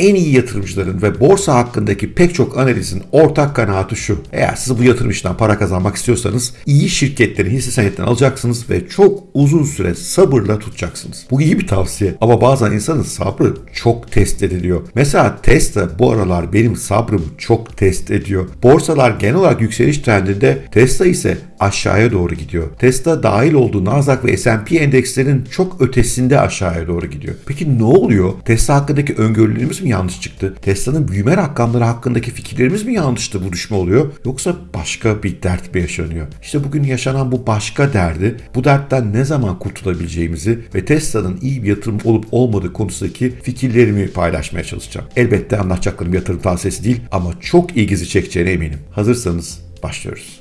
en iyi yatırımcıların ve borsa hakkındaki pek çok analizin ortak kanaati şu. Eğer siz bu yatırım işinden para kazanmak istiyorsanız iyi şirketlerin hisse senetlerini alacaksınız ve çok uzun süre sabırla tutacaksınız. Bu iyi bir tavsiye ama bazen insanın sabrı çok test ediliyor. Mesela Tesla bu aralar benim sabrımı çok test ediyor. Borsalar genel olarak yükseliş trendinde Tesla ise aşağıya doğru gidiyor. Tesla dahil olduğu Nasdaq ve S&P endekslerin çok ötesinde aşağıya doğru gidiyor. Peki ne oluyor? Tesla hakkındaki öngörülerimiz mi yanlış çıktı? Tesla'nın büyüme rakamları hakkındaki fikirlerimiz mi yanlıştı bu düşme oluyor? Yoksa başka bir dert mi yaşanıyor? İşte bugün yaşanan bu başka derdi, bu dertten ne zaman kurtulabileceğimizi ve Tesla'nın iyi bir yatırım olup olmadığı konusundaki fikirlerimi paylaşmaya çalışacağım. Elbette anlatacaklarım yatırım tavsiyesi değil ama çok ilginizi çekeceğine eminim. Hazırsanız başlıyoruz.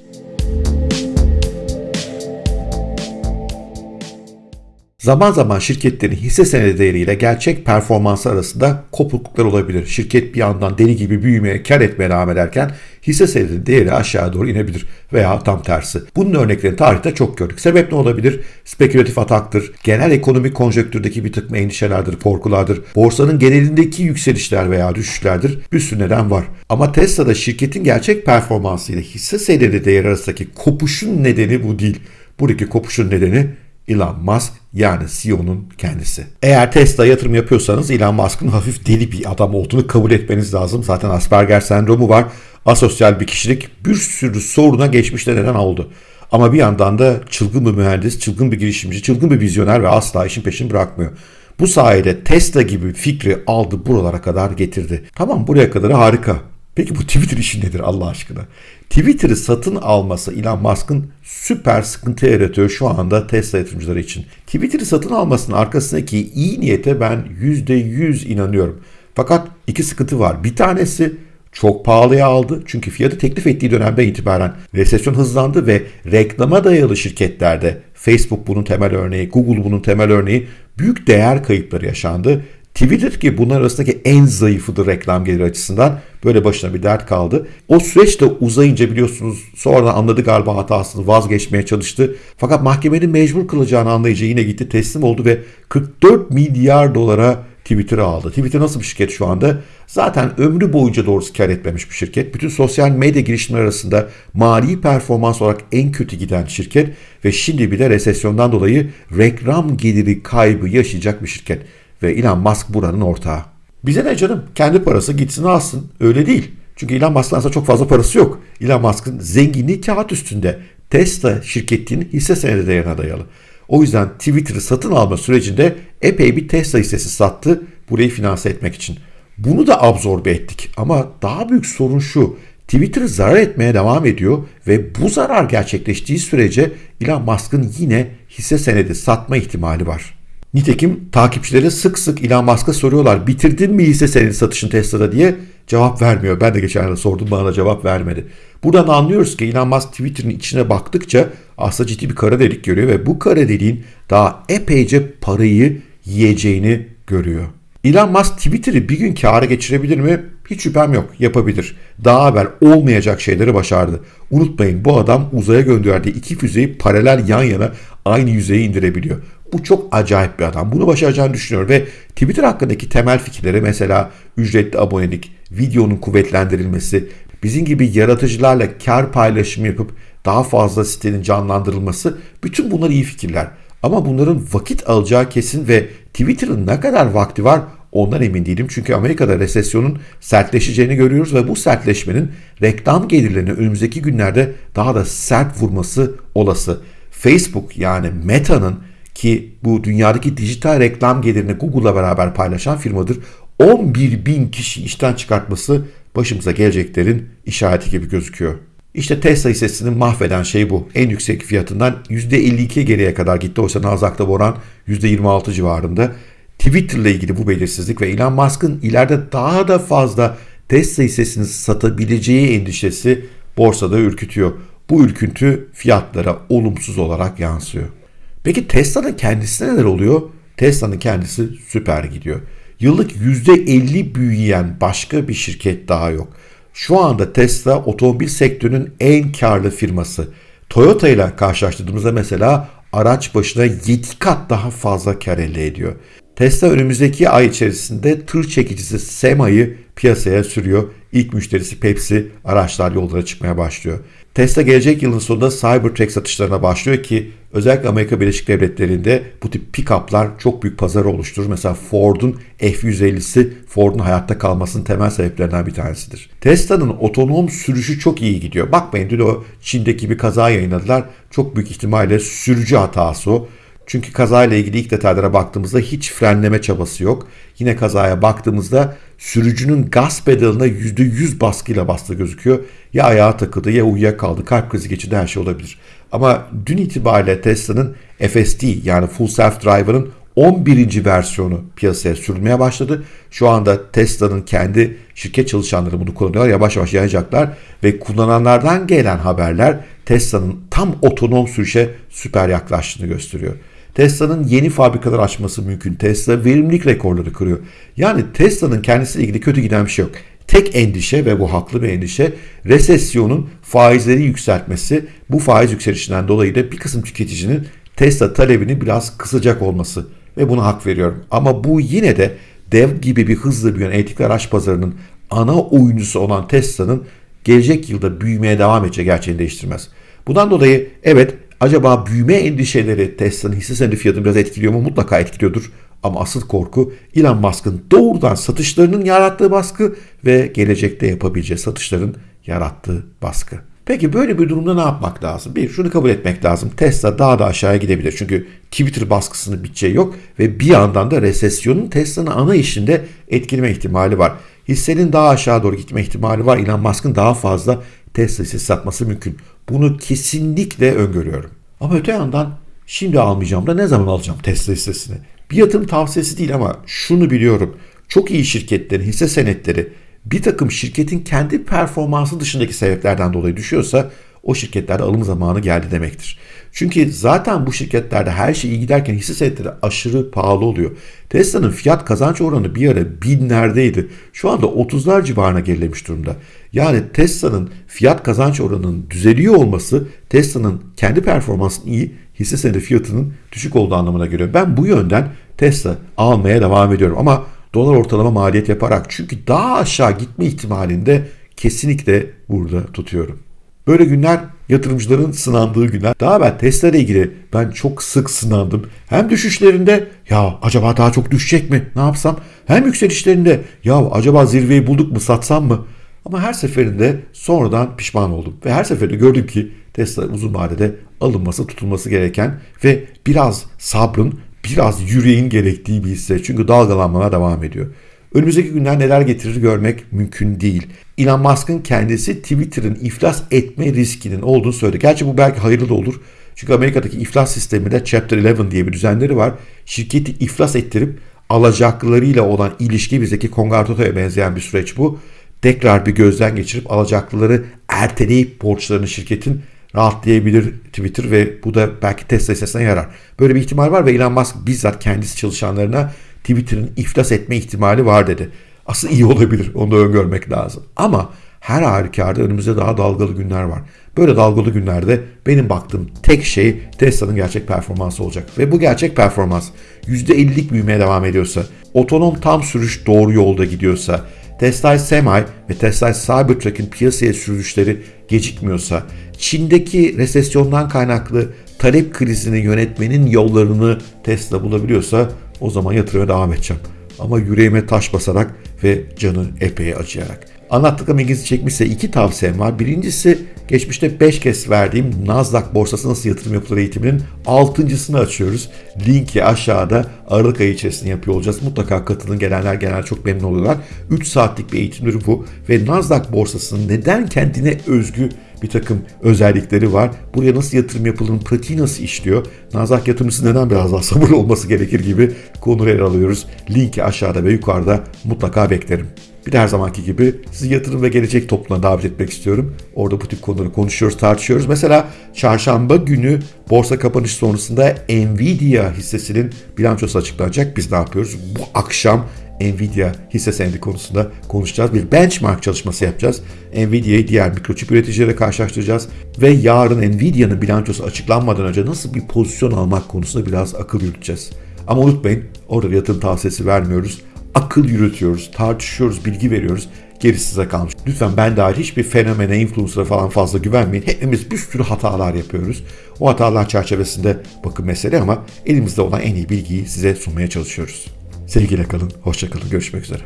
Zaman zaman şirketlerin hisse senedi değeriyle gerçek performansı arasında kopukluklar olabilir. Şirket bir yandan deli gibi büyümeye, kar etmeye devam ederken hisse senedi değeri aşağı doğru inebilir veya tam tersi. Bunun örneklerini tarihte çok gördük. Sebep ne olabilir? Spekülatif ataktır, genel ekonomik konjonktürdeki bir takım endişelerdir, korkulardır, borsanın genelindeki yükselişler veya düşüşlerdir. Bir sürü neden var. Ama Tesla'da şirketin gerçek performansı ile hisse senedi değeri arasındaki kopuşun nedeni bu değil. Buradaki kopuşun nedeni Elon Musk yani CEO'nun kendisi. Eğer Tesla yatırım yapıyorsanız Elon Musk'ın hafif deli bir adam olduğunu kabul etmeniz lazım. Zaten Asperger sendromu var. Asosyal bir kişilik bir sürü soruna geçmişte neden oldu. Ama bir yandan da çılgın bir mühendis, çılgın bir girişimci, çılgın bir vizyoner ve asla işin peşini bırakmıyor. Bu sayede Tesla gibi fikri aldı buralara kadar getirdi. Tamam buraya kadar harika. Peki bu Twitter işi nedir Allah aşkına? Twitter'ı satın alması Elon Musk'ın süper sıkıntı yaratıyor şu anda Tesla yatırımcıları için. Twitter'ı satın almasının arkasındaki iyi niyete ben %100 inanıyorum. Fakat iki sıkıntı var. Bir tanesi çok pahalıya aldı. Çünkü fiyatı teklif ettiği dönemde itibaren resesyon hızlandı ve reklama dayalı şirketlerde Facebook bunun temel örneği, Google bunun temel örneği büyük değer kayıpları yaşandı. Twitter ki bunlar arasındaki en zayıfıdır reklam geliri açısından. Böyle başına bir dert kaldı. O süreç de uzayınca biliyorsunuz sonradan anladı galiba hatasını vazgeçmeye çalıştı. Fakat mahkemenin mecbur kılacağını anlayınca yine gitti teslim oldu ve 44 milyar dolara Twitter'ı aldı. Twitter nasıl bir şirket şu anda? Zaten ömrü boyunca doğrusu kar etmemiş bir şirket. Bütün sosyal medya girişimleri arasında mali performans olarak en kötü giden şirket ve şimdi bir de resesyondan dolayı reklam geliri kaybı yaşayacak bir şirket. Ve Elon Musk buranın ortağı. Bize ne canım? Kendi parası gitsin alsın. Öyle değil. Çünkü Elon aslında çok fazla parası yok. Elon Musk'ın zenginliği kağıt üstünde. Tesla şirketinin hisse senedi değerine dayalı. O yüzden Twitter'ı satın alma sürecinde epey bir Tesla hissesi sattı burayı finanse etmek için. Bunu da absorbe ettik ama daha büyük sorun şu. Twitter zarar etmeye devam ediyor ve bu zarar gerçekleştiği sürece Elon Musk'ın yine hisse senedi satma ihtimali var. Nitekim takipçileri sık sık Elon Musk'a soruyorlar bitirdin mi hisse senedi satışın Tesla'da diye cevap vermiyor. Ben de geçen sordum bana da cevap vermedi. Buradan anlıyoruz ki Elon Musk Twitter'ın içine baktıkça aslında ciddi bir kara delik görüyor ve bu kara deliğin daha epeyce parayı yiyeceğini görüyor. Elon Musk Twitter'ı bir gün kâra geçirebilir mi? Hiç şüphem yok. Yapabilir. Daha evvel olmayacak şeyleri başardı. Unutmayın bu adam uzaya gönderdiği iki füzeyi paralel yan yana aynı yüzeye indirebiliyor. Bu çok acayip bir adam. Bunu başaracağını düşünüyorum ve Twitter hakkındaki temel fikirleri mesela ücretli abonelik, videonun kuvvetlendirilmesi, bizim gibi yaratıcılarla kar paylaşımı yapıp daha fazla sitenin canlandırılması bütün bunlar iyi fikirler. Ama bunların vakit alacağı kesin ve Twitter'ın ne kadar vakti var ondan emin değilim. Çünkü Amerika'da resesyonun sertleşeceğini görüyoruz ve bu sertleşmenin reklam gelirlerini önümüzdeki günlerde daha da sert vurması olası. Facebook yani Meta'nın ki bu dünyadaki dijital reklam gelirini Google'la beraber paylaşan firmadır. 11 bin kişi işten çıkartması başımıza geleceklerin işareti gibi gözüküyor. İşte Tesla hissesini mahveden şey bu. En yüksek fiyatından %52 geriye kadar gitti. Oysa Nasdaq'ta bu oran %26 civarında. Twitter ile ilgili bu belirsizlik ve Elon Musk'ın ileride daha da fazla Tesla hissesini satabileceği endişesi borsada ürkütüyor. Bu ürküntü fiyatlara olumsuz olarak yansıyor. Peki Tesla'nın kendisine neler oluyor? Tesla'nın kendisi süper gidiyor. Yıllık %50 büyüyen başka bir şirket daha yok. Şu anda Tesla otomobil sektörünün en karlı firması. Toyota ile karşılaştırdığımızda mesela araç başına 7 kat daha fazla kar elde ediyor. Tesla önümüzdeki ay içerisinde tır çekicisi Sema'yı piyasaya sürüyor. İlk müşterisi Pepsi araçlar yollara çıkmaya başlıyor. Tesla gelecek yılın sonunda Cybertruck satışlarına başlıyor ki özellikle Amerika Birleşik Devletleri'nde bu tip pick-up'lar çok büyük pazarı oluşturur. Mesela Ford'un F-150'si Ford'un hayatta kalmasının temel sebeplerinden bir tanesidir. Tesla'nın otonom sürüşü çok iyi gidiyor. Bakmayın dün o Çin'deki bir kaza yayınladılar. Çok büyük ihtimalle sürücü hatası o. Çünkü kazayla ilgili ilk detaylara baktığımızda hiç frenleme çabası yok. Yine kazaya baktığımızda sürücünün gaz pedalına %100 baskıyla bastığı gözüküyor. Ya ayağa takıldı ya uyuyakaldı, kalp krizi geçirdi her şey olabilir. Ama dün itibariyle Tesla'nın FSD yani Full Self Driver'ın 11. versiyonu piyasaya sürülmeye başladı. Şu anda Tesla'nın kendi şirket çalışanları bunu kullanıyor. Yavaş yavaş yayacaklar ve kullananlardan gelen haberler Tesla'nın tam otonom sürüşe süper yaklaştığını gösteriyor. Tesla'nın yeni fabrikalar açması mümkün. Tesla verimlilik rekorları kırıyor. Yani Tesla'nın kendisiyle ilgili kötü giden bir şey yok. Tek endişe ve bu haklı bir endişe resesyonun faizleri yükseltmesi. Bu faiz yükselişinden dolayı da bir kısım tüketicinin Tesla talebini biraz kısacak olması ve buna hak veriyorum. Ama bu yine de dev gibi bir hızlı büyüyen elektrikli araç pazarının ana oyuncusu olan Tesla'nın gelecek yılda büyümeye devam edeceği gerçeğini değiştirmez. Bundan dolayı evet acaba büyüme endişeleri Tesla'nın hisse senedi fiyatını biraz etkiliyor mu? Mutlaka etkiliyordur. Ama asıl korku Elon Musk'ın doğrudan satışlarının yarattığı baskı ve gelecekte yapabileceği satışların yarattığı baskı. Peki böyle bir durumda ne yapmak lazım? Bir, şunu kabul etmek lazım. Tesla daha da aşağıya gidebilir. Çünkü Twitter baskısının biteceği yok ve bir yandan da resesyonun Tesla'nın ana işinde etkileme ihtimali var. Hissenin daha aşağı doğru gitme ihtimali var. Elon Musk'ın daha fazla Tesla hissesi satması mümkün. Bunu kesinlikle öngörüyorum. Ama öte yandan şimdi almayacağım da ne zaman alacağım Tesla hissesini? Bir yatırım tavsiyesi değil ama şunu biliyorum. Çok iyi şirketlerin hisse senetleri bir takım şirketin kendi performansı dışındaki sebeplerden dolayı düşüyorsa o şirketlerde alım zamanı geldi demektir. Çünkü zaten bu şirketlerde her şey iyi giderken hisse senetleri aşırı pahalı oluyor. Tesla'nın fiyat kazanç oranı bir ara binlerdeydi. Şu anda 30'lar civarına gerilemiş durumda. Yani Tesla'nın fiyat kazanç oranının düzeliyor olması Tesla'nın kendi performansının iyi, hisse senedi fiyatının düşük olduğu anlamına geliyor. Ben bu yönden Tesla almaya devam ediyorum ama dolar ortalama maliyet yaparak çünkü daha aşağı gitme ihtimalinde kesinlikle burada tutuyorum. Böyle günler yatırımcıların sınandığı günler. Daha ben Tesla ile ilgili ben çok sık sınandım. Hem düşüşlerinde ya acaba daha çok düşecek mi ne yapsam? Hem yükselişlerinde ya acaba zirveyi bulduk mu satsam mı? Ama her seferinde sonradan pişman oldum. Ve her seferinde gördüm ki Tesla uzun vadede alınması tutulması gereken ve biraz sabrın biraz yüreğin gerektiği bir hisse. Çünkü dalgalanmalar devam ediyor. Önümüzdeki günler neler getirir görmek mümkün değil. Elon Musk'ın kendisi Twitter'ın iflas etme riskinin olduğunu söyledi. Gerçi bu belki hayırlı da olur. Çünkü Amerika'daki iflas sisteminde Chapter 11 diye bir düzenleri var. Şirketi iflas ettirip alacaklılarıyla olan ilişki bizdeki kongartotoya benzeyen bir süreç bu. Tekrar bir gözden geçirip alacaklıları erteleyip borçlarını şirketin rahatlayabilir Twitter ve bu da belki Tesla hissesine yarar. Böyle bir ihtimal var ve Elon Musk bizzat kendisi çalışanlarına Twitter'ın iflas etme ihtimali var dedi. Aslında iyi olabilir. Onu da öngörmek lazım. Ama her halükarda önümüzde daha dalgalı günler var. Böyle dalgalı günlerde benim baktığım tek şey Tesla'nın gerçek performansı olacak. Ve bu gerçek performans %50'lik büyümeye devam ediyorsa, otonom tam sürüş doğru yolda gidiyorsa, Tesla Semi ve Tesla Cybertruck'ın piyasaya sürüşleri gecikmiyorsa, Çin'deki resesyondan kaynaklı talep krizini yönetmenin yollarını Tesla bulabiliyorsa o zaman yatırıma devam edeceğim. Ama yüreğime taş basarak ve canı epey acıyarak. Anlattıklarım ilginizi çekmişse iki tavsiyem var. Birincisi geçmişte 5 kez verdiğim Nasdaq borsası nasıl yatırım yapılır eğitiminin 6.sını açıyoruz. Linki aşağıda Aralık ayı içerisinde yapıyor olacağız. Mutlaka katılın. Gelenler genel çok memnun oluyorlar. 3 saatlik bir eğitimdir bu. Ve Nasdaq borsasının neden kendine özgü bir takım özellikleri var. Buraya nasıl yatırım yapılır, pratiği nasıl işliyor, Nasdaq yatırımcısı neden biraz daha sabırlı olması gerekir gibi konuları ele alıyoruz. Linki aşağıda ve yukarıda mutlaka beklerim. Bir de her zamanki gibi sizi yatırım ve gelecek topluluğuna davet etmek istiyorum. Orada bu tip konuları konuşuyoruz, tartışıyoruz. Mesela çarşamba günü borsa kapanış sonrasında Nvidia hissesinin bilançosu açıklanacak. Biz ne yapıyoruz? Bu akşam Nvidia hisse senedi konusunda konuşacağız. Bir benchmark çalışması yapacağız. Nvidia'yı diğer mikroçip üreticileriyle karşılaştıracağız. Ve yarın Nvidia'nın bilançosu açıklanmadan önce nasıl bir pozisyon almak konusunda biraz akıl yürüteceğiz. Ama unutmayın orada yatırım tavsiyesi vermiyoruz. Akıl yürütüyoruz, tartışıyoruz, bilgi veriyoruz. Gerisi size kalmış. Lütfen ben dahil hiçbir fenomene, influencer'a falan fazla güvenmeyin. Hepimiz bir sürü hatalar yapıyoruz. O hatalar çerçevesinde bakın mesele ama elimizde olan en iyi bilgiyi size sunmaya çalışıyoruz. Sevgiyle kalın, hoşça kalın, görüşmek üzere.